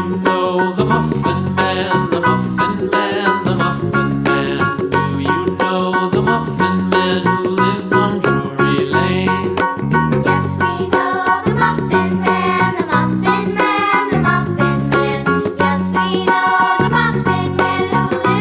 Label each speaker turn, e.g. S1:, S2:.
S1: you know the muffin